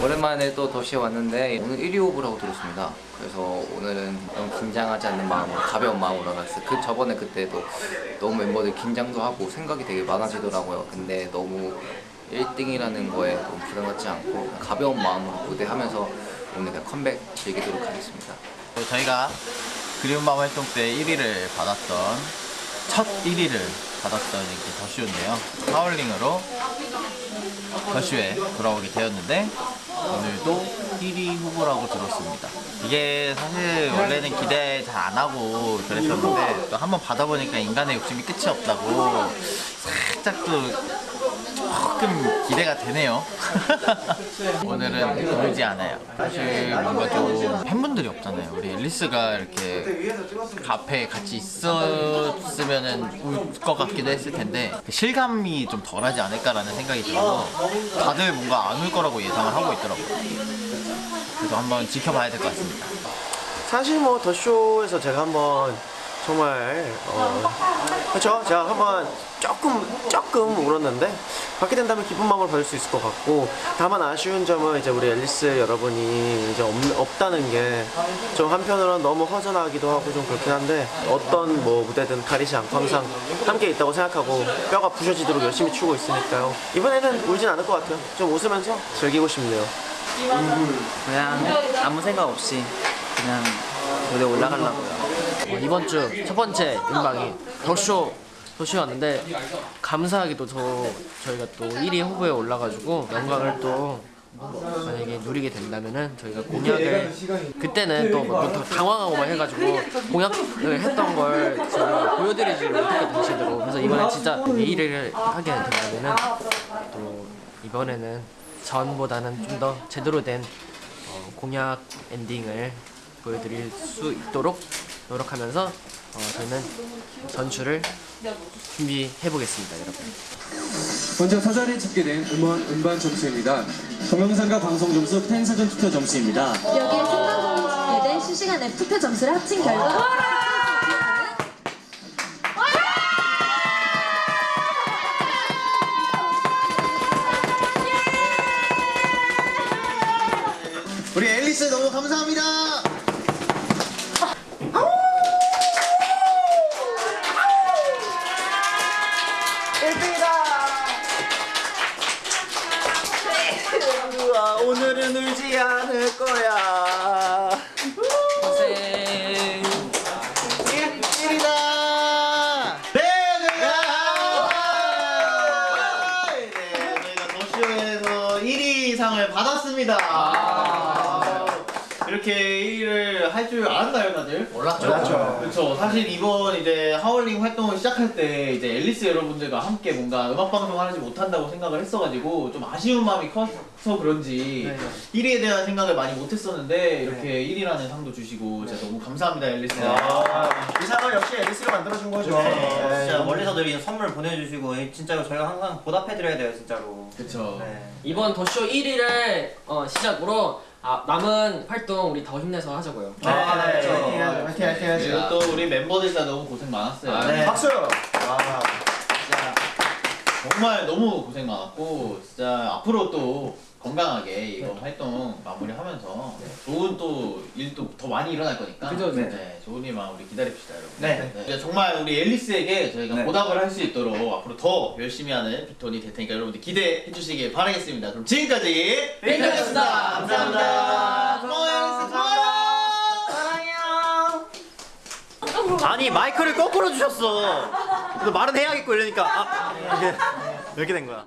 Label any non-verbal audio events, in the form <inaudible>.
오랜만에 또 도시에 왔는데 오늘 1위 후보라고 들었습니다. 그래서 오늘은 너무 긴장하지 않는 마음으로 가벼운 마음으로 갔어요. 그 저번에 그때도 너무 멤버들 긴장도 하고 생각이 되게 많아지더라고요. 근데 너무 1등이라는 거에 너무 부담 갖지 않고 가벼운 마음으로 무대하면서 오늘 그냥 컴백 즐기도록 하겠습니다. 저희가 그리운 마음 활동 때 1위를 받았던 첫 1위를 받았던 이렇게 더쇼인데요. 하울링으로 더쇼에 돌아오게 되었는데 오늘도 1위 후보라고 들었습니다. 이게 사실 원래는 기대 잘 안 하고 그랬었는데 또 한번 받아보니까 인간의 욕심이 끝이 없다고 살짝 또 조금 기대가 되네요. <laughs> 오늘은 울지 않아요. 사실 뭔가 좀 팬분들이 없잖아요. 우리 앨리스가 이렇게 앞에 같이 있었으면은 울것 같기도 했을 텐데 그 실감이 좀 덜하지 않을까라는 생각이 들어서 다들 뭔가 안 울 거라고 예상을 하고 있더라고요. 그래서 한번 지켜봐야 될 것 같습니다. 사실 뭐 더쇼에서 제가 한번 정말 어 그렇죠 제가 한번 조금 조금 울었는데 받게 된다면 기쁜 마음을 받을 수 있을 것 같고 다만 아쉬운 점은 이제 우리 앨리스 여러분이 이제 없, 없다는 게 좀 한편으로는 너무 허전하기도 하고 좀 그렇긴 한데 어떤 뭐 무대든 가리지 않고 항상 함께 있다고 생각하고 뼈가 부셔지도록 열심히 추고 있으니까요. 이번에는 울진 않을 것 같아요. 좀 웃으면서 즐기고 싶네요. 그냥 아무 생각 없이 그냥 무대 올라가려고요. 어, 이번 주 첫 번째 음방이 더쇼 도시였는데 감사하게도 저 저희가 또 1위 후보에 올라가지고 영광을 또 만약에 누리게 된다면은 저희가 공약을 그때는 또뭐 당황하고 막 해가지고 공약을 했던 걸 저희가 보여드리지 못했거든요 당시대로 그래서 이번에 진짜 1위를 하게 된다면은 또 이번에는 전보다는 좀 더 제대로 된 어, 공약 엔딩을 보여드릴 수 있도록 노력하면서 어, 저희는 전출을 준비해 보겠습니다, 여러분. 먼저 사전에 집계된 음원 음반 점수입니다. 동영상과 방송 점수, 팬사전 투표 점수입니다. 여기에 생방송이 집계된 실시간 앱 투표 점수를 합친 결과 우리 앨리스 너무 감사합니다. 우와, 오늘은 울지 않을 거야. 고생. 1위다. 네, 네, 저희가 더쇼에서 1위 상을 받았습니다. 이렇게 1위를 할 줄 알았나요, 다들? 몰랐죠. 그렇죠. 사실 이번 이제 하울링 활동을 시작할 때 이제 앨리스 여러분들과 함께 뭔가 음악 방송을 하지 못한다고 생각을 했어가지고 좀 아쉬운 마음이 커서 그런지 1위에 대한 생각을 많이 못했었는데 이렇게 1위라는 상도 주시고 진짜 너무 감사합니다, 앨리스. 이 상을 역시 앨리스가 만들어준 거죠 네, 진짜 멀리서들 이 선물 보내주시고 진짜로 저희가 항상 보답해드려야 돼요 진짜로 그렇죠. 네. 이번 더쇼 1위를 어, 시작으로 아, 남은 활동 우리 더 힘내서 하자고요. 아, 네. 해야죠 화이팅 화이팅 그리고 해야죠 또 우리 멤버들 다 너무 고생 많았어요. 네. 박수 아. 진짜 정말 너무 고생 많았고 진짜 앞으로 또 건강하게 이거 활동 마무리하면서 좋은 또 일도 더 많이 일어날 거니까 그죠, 네. 네. 좋은 일만 우리 기다립시다 여러분. 네. 이제 정말 우리 앨리스에게 저희가 네. 보답을 할 수 있도록 앞으로 더 열심히 하는 빅톤이 될 테니까 여러분들 기대해 주시길 바라겠습니다. 그럼 지금까지 빅톤이었습니다. 감사합니다. 고마워요 앨리스 고마워요. 아니 마이크를 거꾸로 주셨어. 말은 해야겠고 이러니까. 아 이게 이렇게 된 거야